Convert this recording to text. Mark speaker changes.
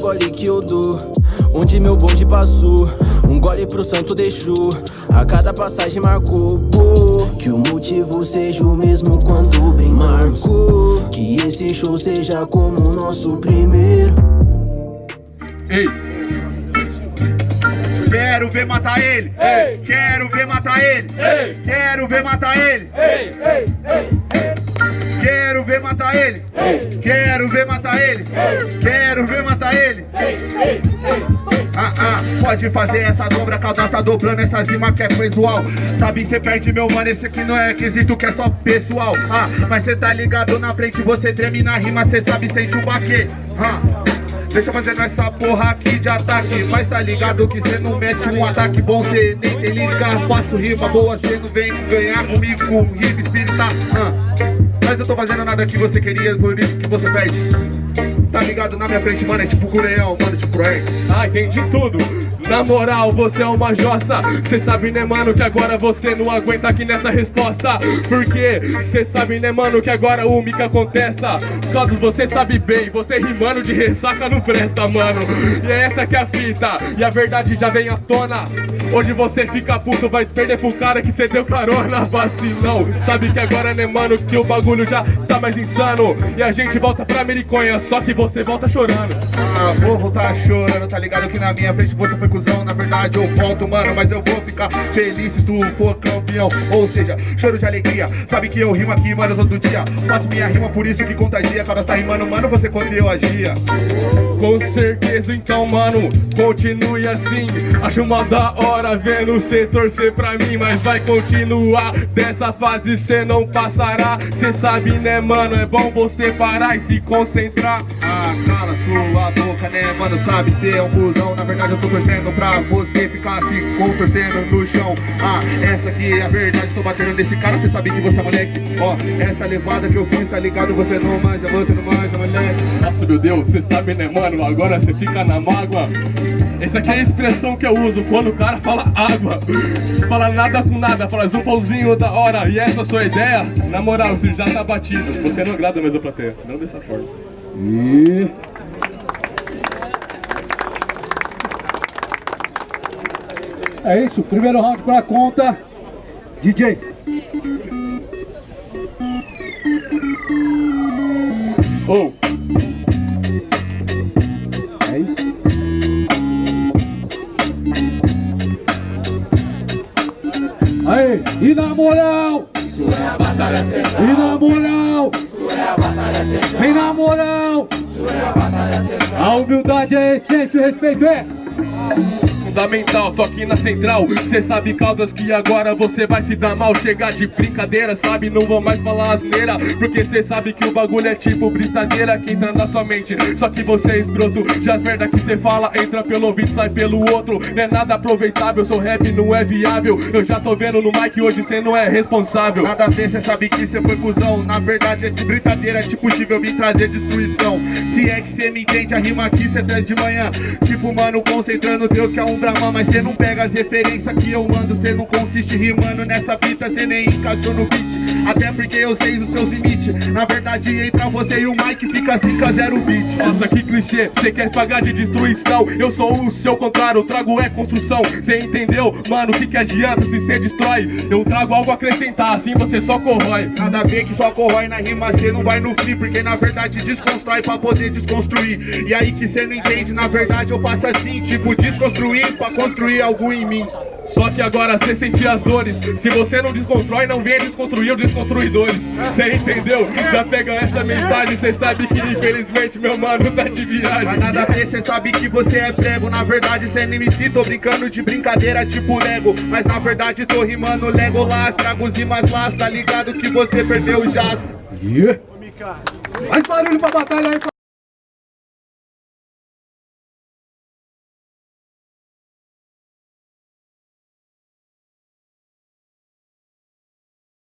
Speaker 1: gole que eu dou Onde meu bonde passou Um gole pro santo deixou A cada passagem marcou pô, Que o motivo seja o mesmo quando brindamos Marcou Que esse show seja como o nosso primeiro
Speaker 2: Ei!
Speaker 3: Quero ver matar ele!
Speaker 2: Ei!
Speaker 3: Quero ver matar ele!
Speaker 2: Ei!
Speaker 3: Quero ver matar ele!
Speaker 2: Ei! Ei! Ei!
Speaker 3: Ver matar ele! Quero ver matar ele! Quero ver matar ele! Ah, ah, pode fazer essa dobra, cada tá dobrando essa rima que é visual Sabe, cê perde meu mano, esse aqui não é quesito que é só pessoal Ah, mas cê tá ligado na frente, você treme na rima, cê sabe, sente o baque ah. Deixa fazendo essa porra aqui de ataque Mas tá ligado que cê não mete um ataque bom Cê nem tem liga, faço rima boa Cê não vem ganhar comigo com rima espírita ah. Eu tô fazendo nada que você queria, por isso que você pede Tá ligado? Na minha frente, mano, é tipo com leão, mano, tipo Craig
Speaker 2: Ah, entendi tudo. Na moral, você é uma jossa. Cê sabe, né, mano, que agora você não aguenta aqui nessa resposta. Porque cê sabe, né, mano, que agora o Mika contesta. Todos você sabe bem, você rimando de ressaca não presta, mano. E é essa que é a fita, e a verdade já vem à tona. Hoje você fica puto, vai perder pro cara que cê deu carona Vacilão, sabe que agora, né, mano, que o bagulho já tá mais insano. E a gente volta pra Mericonha, só que você volta chorando.
Speaker 3: Ah, vou voltar chorando, tá ligado que na minha frente você foi cuzão. Na verdade eu volto, mano, mas eu vou ficar feliz se tu for campeão. Ou seja, choro de alegria, sabe que eu rimo aqui, mano, todo dia. Faço minha rima, por isso que contagia. Quando tá rimando, mano, você quando eu agia
Speaker 2: Com certeza, então, mano, continue assim. Acho uma da hora vendo cê torcer pra mim Mas vai continuar, dessa fase cê não passará. Cê sabe, né, mano, é bom você parar e se concentrar.
Speaker 3: Ah, cala sua boca, né, mano, sabe, cê é um cuzão Na verdade eu tô torcendo pra você ficar se contorcendo no chão. Ah, essa aqui é a verdade, tô batendo nesse cara. Cê sabe que você é moleque, ó Essa levada que eu fiz, tá ligado, você não manja, você não manja, moleque.
Speaker 2: Nossa, meu Deus, cê sabe, né, mano, agora cê fica na mágoa essa aqui é a expressão que eu uso quando o cara fala água Fala nada com nada, fala zupãozinho da hora E essa é a sua ideia? Na moral, você já tá batido Você não agrada mais a plateia, não dessa forma
Speaker 4: E... É isso, primeiro round pra conta. DJ.
Speaker 2: Oh,
Speaker 4: E na moral?
Speaker 5: Isso é a batalha central.
Speaker 4: E na moral?
Speaker 5: Isso é a batalha central.
Speaker 4: Vem na moral?
Speaker 5: Isso é a batalha central.
Speaker 4: A humildade é a essência, o respeito é.
Speaker 2: Fundamental, tô aqui na central. Cê sabe, Caldas, que agora você vai se dar mal. Chegar de brincadeira, sabe, não vou mais falar asneira. Porque cê sabe que o bagulho é tipo brincadeira que entra na sua mente. Só que você é escroto, já as merda que cê fala Entra pelo ouvido, sai pelo outro. Não é nada aproveitável, seu rap não é viável. Eu já tô vendo no mic, hoje cê não é responsável.
Speaker 3: Nada a ver, cê sabe que cê foi cuzão. Na verdade é de brincadeira, é tipo Steve, eu trazer destruição. Se é que cê me entende, a rima aqui cê traz de manhã. Tipo, mano, concentrando Deus que é um Mas cê não pega as referências que eu mando. Cê não consiste rimando nessa fita, cê nem encaixou no beat Até porque eu sei os seus limites. Na verdade, entra você e o Mike fica 5 a 0 beat.
Speaker 2: Nossa, que clichê, cê quer pagar de destruição. Eu sou o seu contrário, trago é construção. Cê entendeu? Mano, que que adianta se cê destrói? Eu trago algo a acrescentar, assim você só corrói.
Speaker 3: Nada a ver que só corrói na rima, cê não vai no free Porque na verdade desconstrói pra poder desconstruir. E aí que cê não entende, na verdade eu faço assim Tipo, desconstruir pra construir algo em mim
Speaker 2: Só que agora cê sentir as dores Se você não desconstrói, não venha desconstruir os desconstruidores Cê entendeu? Já pega essa mensagem Cê sabe que infelizmente meu mano tá de
Speaker 3: Mas
Speaker 2: viagem
Speaker 3: nada a ver, cê sabe que você é prego Na verdade cê nem me cita, tô brincando de brincadeira tipo Lego Mas na verdade tô rimando Legolas Trago os rimas lá, tá ligado que você perdeu o jazz
Speaker 4: Yeah. Mais barulho pra batalha aí.